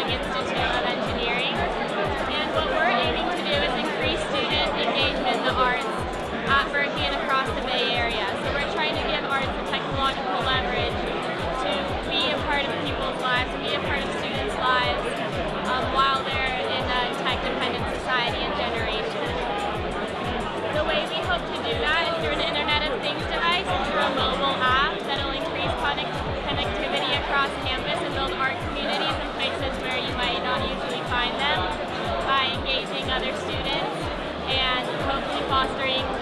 Kellogg Institute of Engineering. And what we're aiming to do is increase student engagement in the arts at Berkeley and across the Bay Area. So we're trying to give arts the technological leverage to be a part of people's lives, to be a part of students' lives um, while they're in a tech-dependent society and generation. The way we hope to do that is through an Internet of Things device, through a mobile app that'll increase connectivity across campus and build art fostering